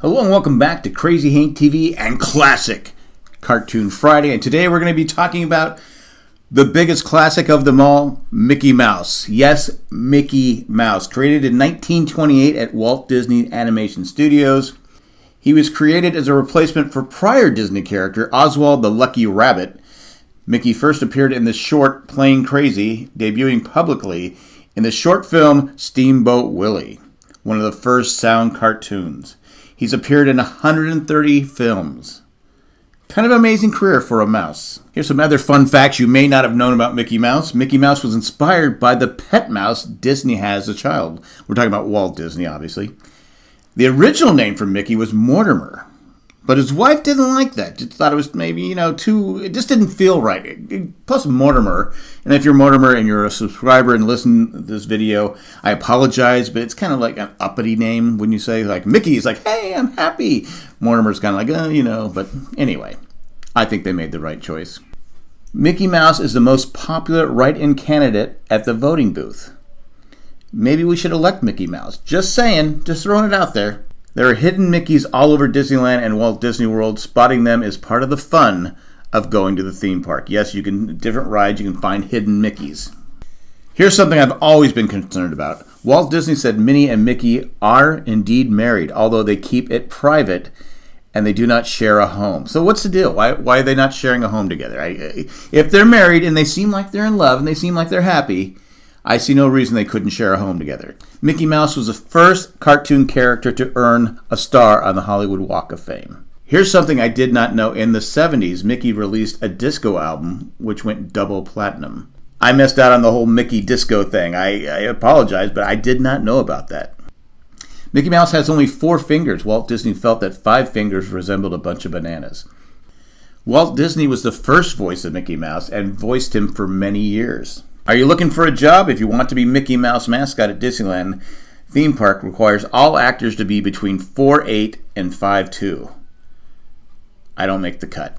Hello and welcome back to Crazy Hank TV and Classic Cartoon Friday. And today we're going to be talking about the biggest classic of them all, Mickey Mouse. Yes, Mickey Mouse. Created in 1928 at Walt Disney Animation Studios. He was created as a replacement for prior Disney character Oswald the Lucky Rabbit. Mickey first appeared in the short Plane Crazy, debuting publicly in the short film Steamboat Willie, one of the first sound cartoons. He's appeared in 130 films. Kind of amazing career for a mouse. Here's some other fun facts you may not have known about Mickey Mouse. Mickey Mouse was inspired by the pet mouse Disney has as a child. We're talking about Walt Disney, obviously. The original name for Mickey was Mortimer. But his wife didn't like that. Just thought it was maybe, you know, too, it just didn't feel right. Plus, Mortimer, and if you're Mortimer and you're a subscriber and listen to this video, I apologize, but it's kind of like an uppity name when you say, like, Mickey's like, hey, I'm happy. Mortimer's kind of like, uh, you know, but anyway, I think they made the right choice. Mickey Mouse is the most popular write in candidate at the voting booth. Maybe we should elect Mickey Mouse. Just saying, just throwing it out there. There are hidden Mickeys all over Disneyland and Walt Disney World. Spotting them is part of the fun of going to the theme park. Yes, you can different rides you can find hidden Mickeys. Here's something I've always been concerned about. Walt Disney said Minnie and Mickey are indeed married, although they keep it private and they do not share a home. So what's the deal? Why, why are they not sharing a home together? I, if they're married and they seem like they're in love and they seem like they're happy, I see no reason they couldn't share a home together. Mickey Mouse was the first cartoon character to earn a star on the Hollywood Walk of Fame. Here's something I did not know. In the 70s, Mickey released a disco album which went double platinum. I missed out on the whole Mickey disco thing. I, I apologize, but I did not know about that. Mickey Mouse has only four fingers. Walt Disney felt that five fingers resembled a bunch of bananas. Walt Disney was the first voice of Mickey Mouse and voiced him for many years. Are you looking for a job? If you want to be Mickey Mouse mascot at Disneyland theme park requires all actors to be between 4'8 and 5'2. I don't make the cut.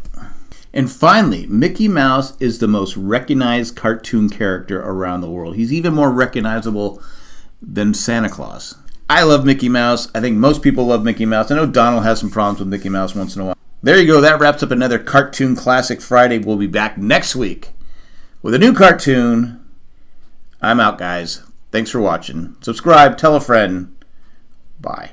And finally, Mickey Mouse is the most recognized cartoon character around the world. He's even more recognizable than Santa Claus. I love Mickey Mouse. I think most people love Mickey Mouse. I know Donald has some problems with Mickey Mouse once in a while. There you go. That wraps up another Cartoon Classic Friday. We'll be back next week with a new cartoon I'm out, guys. Thanks for watching. Subscribe, tell a friend. Bye.